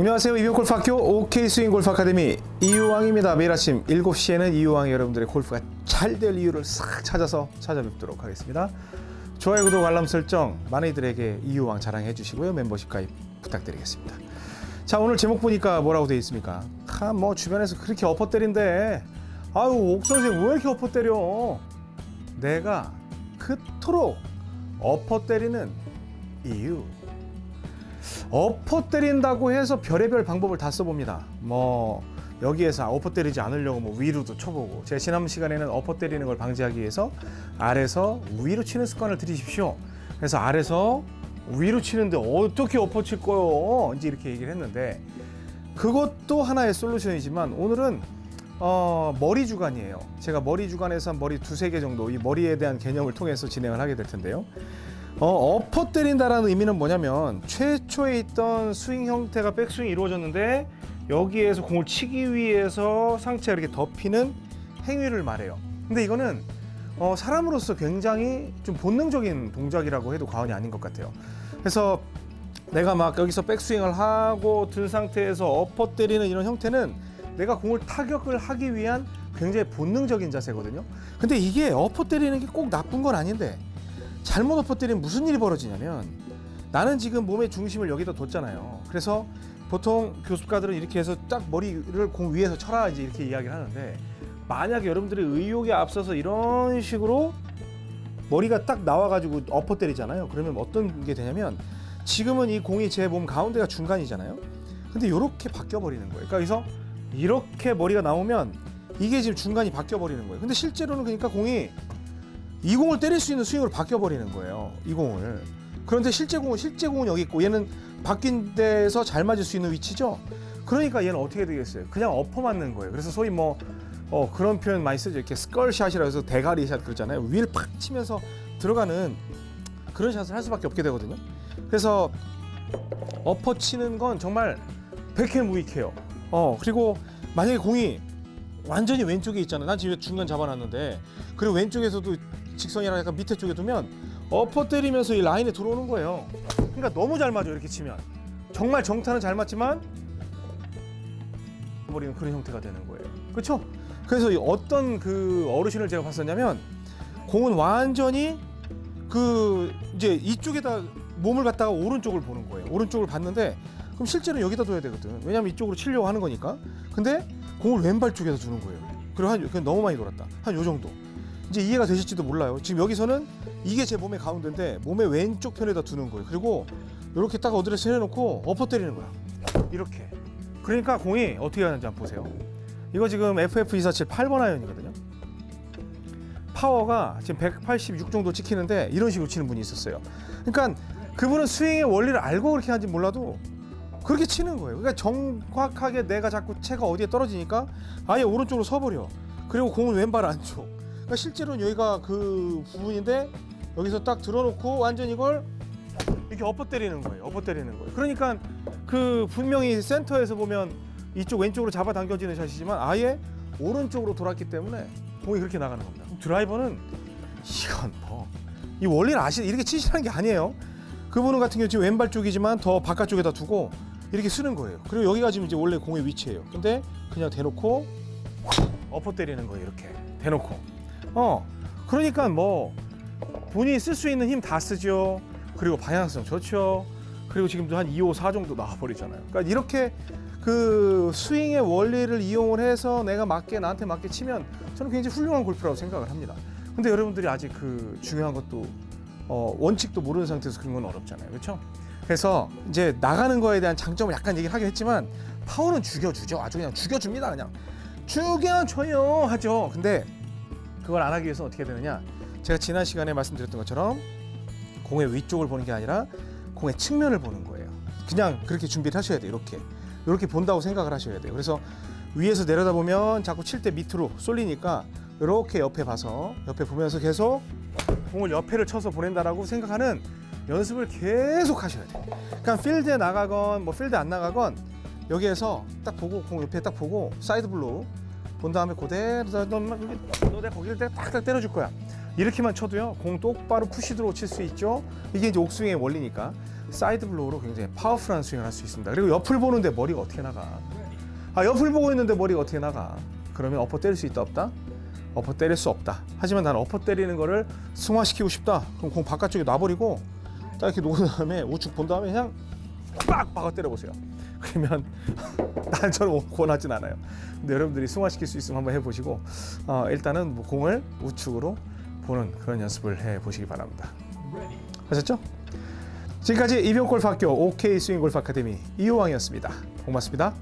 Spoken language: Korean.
안녕하세요. 이병골프학교 OK스윙 골프 아카데미 이유왕입니다. 매일 아침 7시에는 이유왕이 여러분들의 골프가 잘 될 이유를 싹 찾아서 찾아뵙도록 하겠습니다. 좋아요 구독 알람 설정 많이들에게 이유왕 자랑해 주시고요. 멤버십 가입 부탁드리겠습니다. 자 오늘 제목 보니까 뭐라고 되어 있습니까? 아뭐 주변에서 그렇게 엎어 때린대. 아유 옥선생 왜 이렇게 엎어 때려? 내가 그토록 엎어 때리는 이유 엎어 때린다고 해서 별의별 방법을 다 써봅니다. 뭐 여기에서 엎어 때리지 않으려고 뭐 위로도 쳐보고 제 지난 시간에는 엎어 때리는 걸 방지하기 위해서 아래서 위로 치는 습관을 들이십시오. 그래서 아래서 위로 치는데 어떻게 엎어 칠 거요? 이제 이렇게 얘기를 했는데 그것도 하나의 솔루션이지만 오늘은 어, 머리 주간이에요. 제가 머리 주간에서 한 머리 두세 개 정도 이 머리에 대한 개념을 통해서 진행을 하게 될 텐데요. 어, 엎어 때린다라는 의미는 뭐냐면 최초에 있던 스윙 형태가 백스윙이 이루어졌는데 여기에서 공을 치기 위해서 상체가 이렇게 덮이는 행위를 말해요. 근데 이거는 어, 사람으로서 굉장히 좀 본능적인 동작이라고 해도 과언이 아닌 것 같아요. 그래서 내가 막 여기서 백스윙을 하고 든 상태에서 엎어 때리는 이런 형태는 내가 공을 타격을 하기 위한 굉장히 본능적인 자세거든요. 근데 이게 엎어 때리는 게 꼭 나쁜 건 아닌데 잘못 엎어 때리면 무슨 일이 벌어지냐면 나는 지금 몸의 중심을 여기다 뒀잖아요. 그래서 보통 교습가들은 이렇게 해서 딱 머리를 공 위에서 쳐라 이제 이렇게 이야기를 하는데 만약에 여러분들이 의욕에 앞서서 이런 식으로 머리가 딱 나와가지고 엎어 때리잖아요. 그러면 어떤 게 되냐면 지금은 이 공이 제 몸 가운데가 중간이잖아요. 근데 이렇게 바뀌어 버리는 거예요. 그러니까 여기서 이렇게 머리가 나오면 이게 지금 중간이 바뀌어 버리는 거예요. 근데 실제로는 그러니까 공이 이 공을 때릴 수 있는 스윙으로 바뀌어 버리는 거예요. 이 공을. 그런데 실제 공은 실제 공은 여기 있고 얘는 바뀐 데서 잘 맞을 수 있는 위치죠. 그러니까 얘는 어떻게 되겠어요? 그냥 엎어 맞는 거예요. 그래서 소위 뭐 어, 그런 표현 많이 쓰죠. 이렇게 스컬샷이라 해서 대가리 샷 그러잖아요. 위를 팍 치면서 들어가는 그런 샷을 할 수밖에 없게 되거든요. 그래서 엎어 치는 건 정말 백해무익해요. 어 그리고 만약에 공이 완전히 왼쪽에 있잖아. 난 지금 중간 잡아놨는데 그리고 왼쪽에서도 직선이랑 약간 밑에 쪽에 두면 엎어 때리면서 이 라인에 들어오는 거예요. 그러니까 너무 잘 맞아 이렇게 치면 정말 정타는 잘 맞지만 버리는 그런 형태가 되는 거예요. 그렇죠? 그래서 이 어떤 그 어르신을 제가 봤었냐면 공은 완전히 그 이제 이쪽에다 몸을 갖다가 오른쪽을 보는 거예요. 오른쪽을 봤는데 그럼 실제로 여기다 둬야 되거든. 왜냐면 이쪽으로 치려고 하는 거니까. 근데 공을 왼발 쪽에다 두는 거예요. 그리고 한 너무 많이 돌았다. 한 요 정도. 이제 이해가 되실지도 몰라요. 지금 여기서는 이게 제 몸의 가운데인데 몸의 왼쪽 편에다 두는 거예요. 그리고 이렇게 딱 어드레스 해놓고 엎어 때리는 거야. 이렇게. 그러니까 공이 어떻게 하는지 한번 보세요. 이거 지금 FF247 8번 아이언이거든요. 파워가 지금 186 정도 찍히는데 이런 식으로 치는 분이 있었어요. 그러니까 그분은 스윙의 원리를 알고 그렇게 하는지 몰라도 그렇게 치는 거예요. 그러니까 정확하게 내가 자꾸 채가 어디에 떨어지니까 아예 오른쪽으로 서버려. 그리고 공은 왼발 안쪽. 그러니까 실제로는 여기가 그 부분인데 여기서 딱 들어놓고 완전 이걸 이렇게 엎어 때리는 거예요. 엎어 때리는 거예요. 그러니까 그 분명히 센터에서 보면 이쪽 왼쪽으로 잡아 당겨지는 샷이지만 아예 오른쪽으로 돌았기 때문에 공이 그렇게 나가는 겁니다. 드라이버는 이건 뭐 이 원리를 아시 이렇게 치시라는 게 아니에요. 그분은 같은 경우 지금 왼발 쪽이지만 더 바깥쪽에다 두고 이렇게 쓰는 거예요. 그리고 여기가 지금 이제 원래 공의 위치예요. 근데 그냥 대놓고 엎어 때리는 거예요. 이렇게 대놓고. 어 그러니까 뭐 본인이 쓸 수 있는 힘 다 쓰죠. 그리고 방향성 좋죠. 그리고 지금도 한 2, 5, 4 정도 나와버리잖아요. 그러니까 이렇게 그 스윙의 원리를 이용을 해서 내가 맞게 나한테 맞게 치면 저는 굉장히 훌륭한 골프라고 생각을 합니다. 근데 여러분들이 아직 그 중요한 것도 어, 원칙도 모르는 상태에서 그런 건 어렵잖아요. 그렇죠? 그래서 이제 나가는 거에 대한 장점을 약간 얘기를 하긴 했지만 파워는 죽여주죠. 아주 그냥 죽여줍니다. 그냥 죽여줘요 하죠. 근데 그걸 안 하기 위해서 어떻게 되느냐? 제가 지난 시간에 말씀드렸던 것처럼 공의 위쪽을 보는 게 아니라 공의 측면을 보는 거예요. 그냥 그렇게 준비를 하셔야 돼요. 이렇게 이렇게 본다고 생각을 하셔야 돼요. 그래서 위에서 내려다 보면 자꾸 칠 때 밑으로 쏠리니까 이렇게 옆에 봐서 옆에 보면서 계속 공을 옆에를 쳐서 보낸다라고 생각하는 연습을 계속 하셔야 돼요. 그러니까 필드에 나가건 뭐 필드 안 나가건 여기에서 딱 보고 공 옆에 딱 보고 side blow 본 다음에 그대로 너 내가 거기를 딱딱 때려줄 거야. 이렇게만 쳐도요 공 똑바로 push draw 칠 수 있죠. 이게 이제 옥스윙의 원리니까. side blow로 굉장히 파워풀한 스윙을 할 수 있습니다. 그리고 옆을 보는데 머리가 어떻게 나가? 아 옆을 보고 있는데 머리가 어떻게 나가? 그러면 엎어 때릴 수 있다 없다? 엎어 때릴 수 없다. 하지만 나는 엎어 때리는 거를 승화시키고 싶다. 그럼 공 바깥쪽에 놔버리고 딱 이렇게 놓은 다음에 우측 본 다음에 그냥 빡 박아 때려보세요. 그러면 난 저는 권하진 않아요. 근데 여러분들이 승화시킬 수 있으면 한번 해보시고 어, 일단은 뭐 공을 우측으로 보는 그런 연습을 해보시기 바랍니다. 하셨죠? 지금까지 이병골프학교 OK 스윙골프 아카데미 이호왕이었습니다. 고맙습니다.